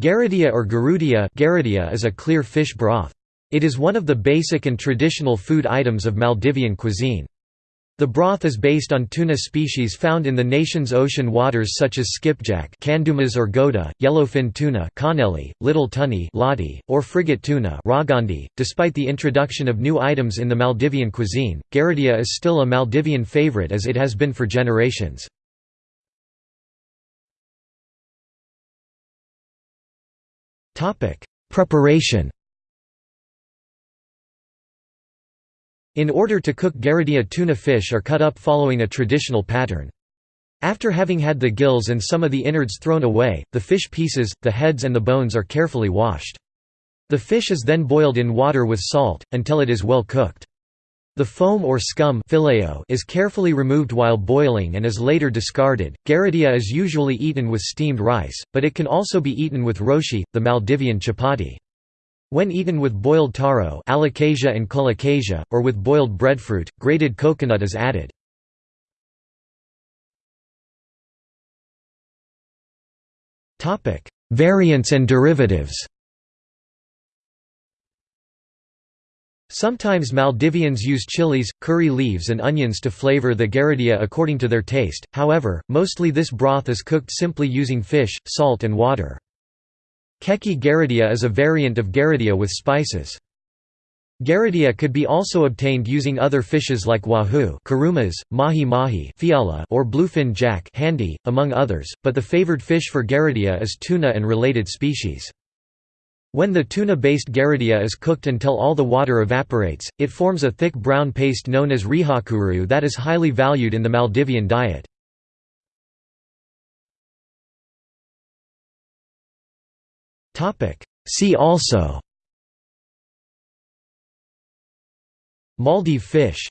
Garudia or garudia garudia is a clear fish broth. It is one of the basic and traditional food items of Maldivian cuisine. The broth is based on tuna species found in the nation's ocean waters such as skipjack candumas or goda, yellowfin tuna kanneli, little tunny ladi, or frigate tuna ragandi. .Despite the introduction of new items in the Maldivian cuisine, garudia is still a Maldivian favorite as it has been for generations. Preparation In order to cook garudia tuna fish are cut up following a traditional pattern. After having had the gills and some of the innards thrown away, the fish pieces, the heads and the bones are carefully washed. The fish is then boiled in water with salt, until it is well cooked. The foam or scum is carefully removed while boiling and is later discarded. Garudia is usually eaten with steamed rice, but it can also be eaten with roshi, the Maldivian chapati. When eaten with boiled taro alocasia and colocasia, or with boiled breadfruit, grated coconut is added. Variants and derivatives Sometimes Maldivians use chilies, curry leaves and onions to flavor the garudia according to their taste, however, mostly this broth is cooked simply using fish, salt and water. Keki garudia is a variant of garudia with spices. Garudia could be also obtained using other fishes like wahoo kurumas, mahi mahi fiyala or bluefin jack handi, among others, but the favored fish for garudia is tuna and related species. When the tuna-based garudia is cooked until all the water evaporates, it forms a thick brown paste known as rihakuru that is highly valued in the Maldivian diet. See also Maldive fish